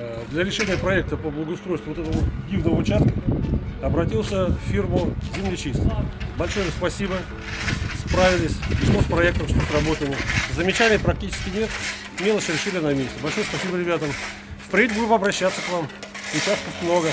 Э, для решения проекта по благоустройству вот этого дивного участка обратился в фирму «Землечист». Большое спасибо, справились, что с проектом, что с работами. Замечаний практически нет, мелочи решили на месте. Большое спасибо ребятам. Впредь будем обращаться к вам, участков много.